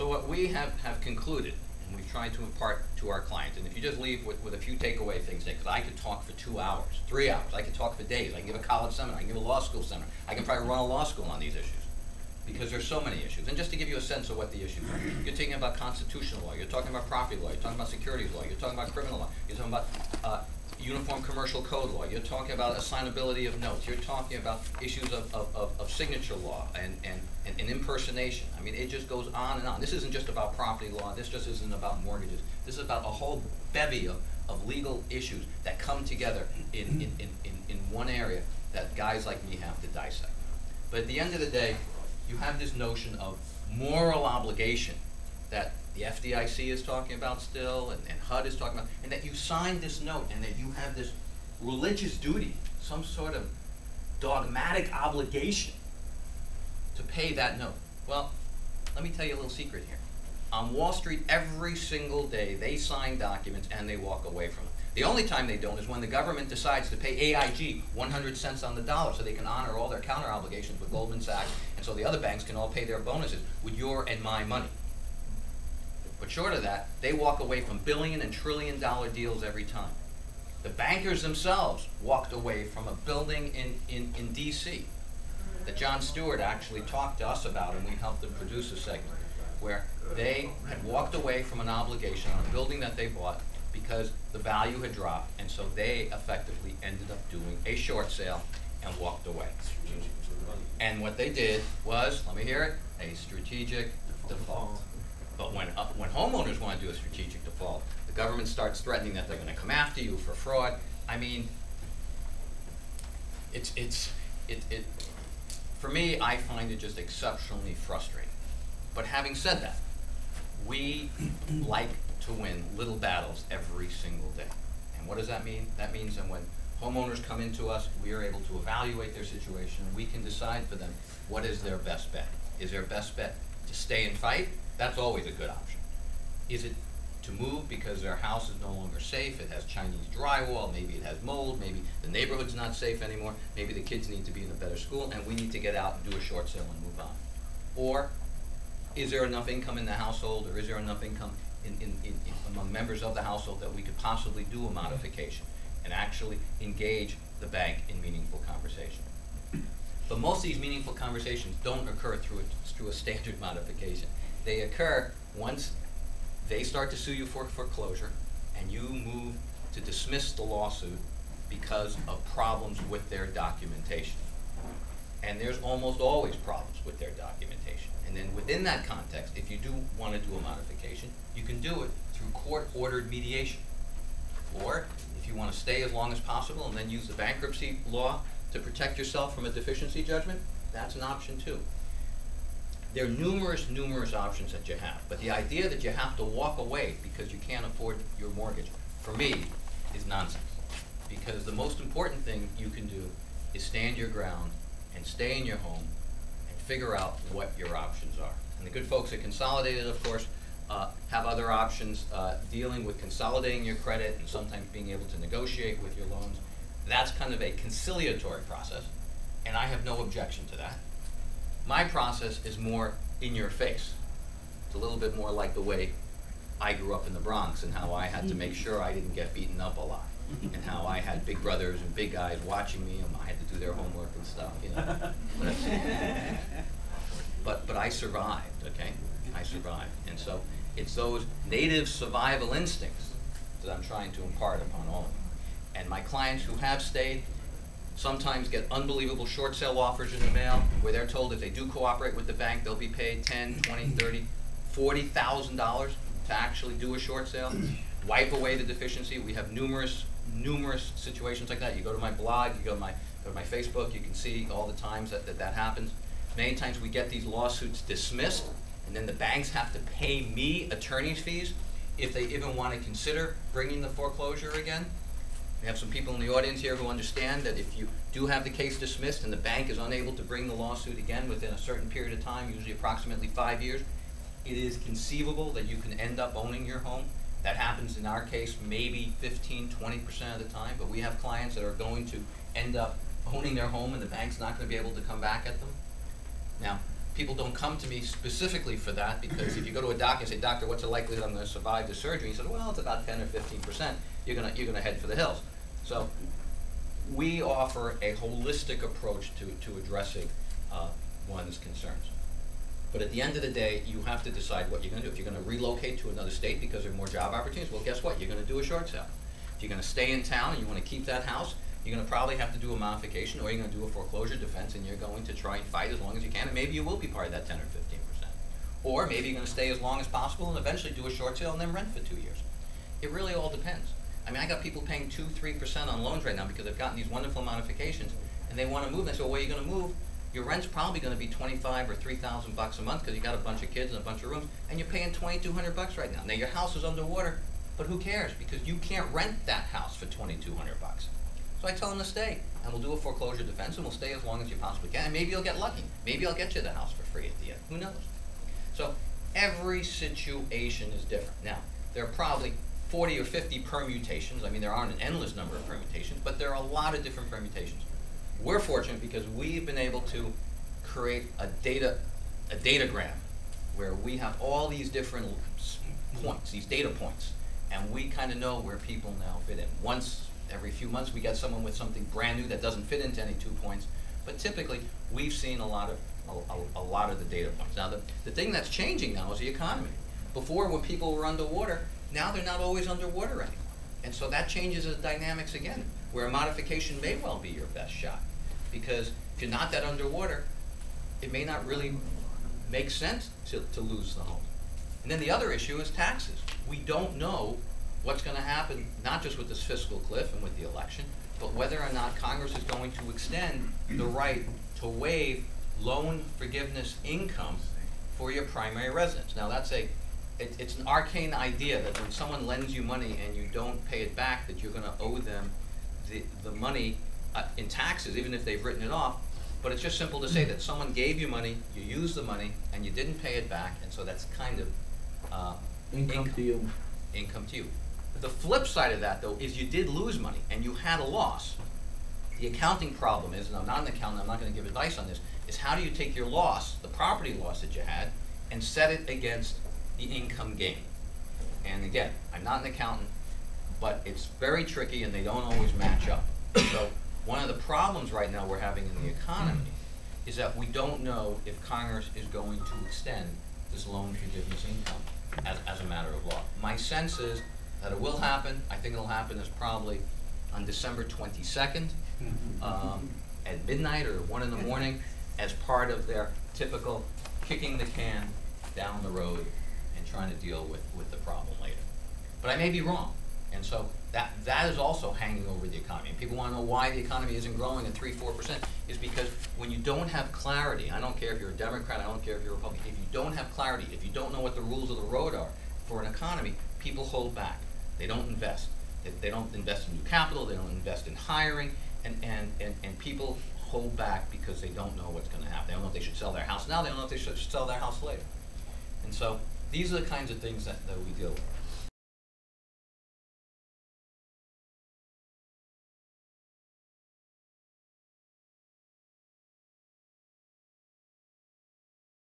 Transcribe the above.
So what we have, have concluded, and we've tried to impart to our clients, and if you just leave with, with a few takeaway things, because I could talk for two hours, three hours, I could talk for days, I can give a college seminar, I can give a law school seminar, I can probably run a law school on these issues. Because there's so many issues. And just to give you a sense of what the issues are, you're talking about constitutional law, you're talking about property law, you're talking about securities law, you're talking about criminal law, you're talking about, uh, uniform commercial code law, you're talking about assignability of notes, you're talking about issues of, of, of, of signature law and, and, and, and impersonation. I mean, it just goes on and on. This isn't just about property law, this just isn't about mortgages. This is about a whole bevy of, of legal issues that come together in, in, in, in, in one area that guys like me have to dissect. But at the end of the day, you have this notion of moral obligation that the FDIC is talking about still, and, and HUD is talking about, and that you signed this note, and that you have this religious duty, some sort of dogmatic obligation to pay that note. Well, let me tell you a little secret here. On Wall Street, every single day, they sign documents and they walk away from them. The only time they don't is when the government decides to pay AIG 100 cents on the dollar so they can honor all their counter obligations with Goldman Sachs, and so the other banks can all pay their bonuses with your and my money. But short of that, they walk away from billion and trillion dollar deals every time. The bankers themselves walked away from a building in, in, in DC that Jon Stewart actually talked to us about and we helped them produce a segment where they had walked away from an obligation on a building that they bought because the value had dropped and so they effectively ended up doing a short sale and walked away. And what they did was, let me hear it, a strategic default. But when, uh, when homeowners want to do a strategic default, the government starts threatening that they're going to come after you for fraud. I mean, it's, it's, it, it, for me, I find it just exceptionally frustrating. But having said that, we like to win little battles every single day. And what does that mean? That means that when homeowners come into us, we are able to evaluate their situation, we can decide for them what is their best bet. Is their best bet to stay and fight? That's always a good option. Is it to move because their house is no longer safe, it has Chinese drywall, maybe it has mold, maybe the neighborhood's not safe anymore, maybe the kids need to be in a better school, and we need to get out and do a short sale and move on. Or, is there enough income in the household, or is there enough income in, in, in, among members of the household that we could possibly do a modification and actually engage the bank in meaningful conversation? But most of these meaningful conversations don't occur through a, through a standard modification. They occur once they start to sue you for foreclosure and you move to dismiss the lawsuit because of problems with their documentation. And there's almost always problems with their documentation. And then within that context, if you do want to do a modification, you can do it through court-ordered mediation. Or if you want to stay as long as possible and then use the bankruptcy law to protect yourself from a deficiency judgment, that's an option too. There are numerous, numerous options that you have, but the idea that you have to walk away because you can't afford your mortgage, for me, is nonsense. Because the most important thing you can do is stand your ground and stay in your home and figure out what your options are. And the good folks at Consolidated, of course, uh, have other options uh, dealing with consolidating your credit and sometimes being able to negotiate with your loans. That's kind of a conciliatory process, and I have no objection to that. My process is more in your face. It's a little bit more like the way I grew up in the Bronx and how I had to make sure I didn't get beaten up a lot. And how I had big brothers and big guys watching me and I had to do their homework and stuff, you know. But, but, but I survived, okay? I survived. And so it's those native survival instincts that I'm trying to impart upon all of you. And my clients who have stayed, sometimes get unbelievable short sale offers in the mail where they're told if they do cooperate with the bank, they'll be paid 10, 20, 30, 40,000 dollars to actually do a short sale, wipe away the deficiency. We have numerous, numerous situations like that. You go to my blog, you go to my, go to my Facebook, you can see all the times that, that that happens. Many times we get these lawsuits dismissed, and then the banks have to pay me attorney's fees if they even want to consider bringing the foreclosure again. We have some people in the audience here who understand that if you do have the case dismissed and the bank is unable to bring the lawsuit again within a certain period of time, usually approximately five years, it is conceivable that you can end up owning your home. That happens in our case maybe 15, 20% of the time, but we have clients that are going to end up owning their home and the bank's not going to be able to come back at them. Now, people don't come to me specifically for that, because if you go to a doctor and say, doctor, what's the likelihood I'm gonna survive the surgery? He said, well, it's about ten or fifteen percent, you're gonna, you're gonna head for the hills. So, we offer a holistic approach to, to addressing, uh, one's concerns. But at the end of the day, you have to decide what you're gonna do. If you're gonna relocate to another state because there are more job opportunities, well, guess what? You're gonna do a short sale. If you're gonna stay in town and you wanna keep that house, you're gonna probably have to do a modification, or you're gonna do a foreclosure defense, and you're going to try and fight as long as you can, and maybe you will be part of that ten or fifteen percent. Or maybe you're gonna stay as long as possible and eventually do a short sale and then rent for two years. It really all depends. I mean, I got people paying two, three percent on loans right now because they've gotten these wonderful modifications, and they wanna move, and I say, well, where are you gonna move? Your rent's probably gonna be twenty-five or three thousand bucks a month, cause you got a bunch of kids and a bunch of rooms, and you're paying twenty-two hundred bucks right now. Now, your house is underwater, but who cares, because you can't rent that house for twenty-two hundred bucks. So I tell them to stay, and we'll do a foreclosure defense, and we'll stay as long as you possibly can, and maybe you'll get lucky, maybe I'll get you the house for free at the end, who knows? So, every situation is different. Now, there are probably forty or fifty permutations, I mean, there aren't an endless number of permutations, but there are a lot of different permutations. We're fortunate because we've been able to create a data, a datagram, where we have all these different points, these data points, and we kinda know where people now fit in. Once, every few months, we get someone with something brand new that doesn't fit into any two points, but typically, we've seen a lot of, a, a, a lot of the data points. Now, the, the thing that's changing now is the economy. Before, when people were underwater, now they're not always underwater anymore. And so that changes the dynamics again, where modification may well be your best shot. Because if you're not that underwater, it may not really make sense to, to lose the home. And then the other issue is taxes. We don't know what's gonna happen, not just with this fiscal cliff and with the election, but whether or not Congress is going to extend the right to waive loan forgiveness income for your primary residence. Now, that's a, it, it's an arcane idea that when someone lends you money and you don't pay it back, that you're gonna owe them the, the money uh, in taxes, even if they've written it off. But it's just simple to say that someone gave you money, you used the money, and you didn't pay it back, and so that's kind of, uh, Income to you. income to you. The flip side of that, though, is you did lose money and you had a loss. The accounting problem is, and I'm not an accountant, I'm not gonna give advice on this, is how do you take your loss, the property loss that you had, and set it against the income gain? And again, I'm not an accountant, but it's very tricky and they don't always match up. So, one of the problems right now we're having in the economy is that we don't know if Congress is going to extend this loan forgiveness income as, as a matter of law. My sense is that it will happen, I think it'll happen is probably on December twenty-second, um, at midnight or one in the morning, as part of their typical kicking the can down the road trying to deal with, with the problem later. But I may be wrong, and so that, that is also hanging over the economy. And people wanna know why the economy isn't growing at three, four percent, is because when you don't have clarity, I don't care if you're a Democrat, I don't care if you're a Republican, if you don't have clarity, if you don't know what the rules of the road are for an economy, people hold back. They don't invest. They, they don't invest in new capital, they don't invest in hiring, and, and, and, and people hold back because they don't know what's gonna happen. They don't know if they should sell their house now, they don't know if they should sell their house later. And so, these are the kinds of things that, that we deal with.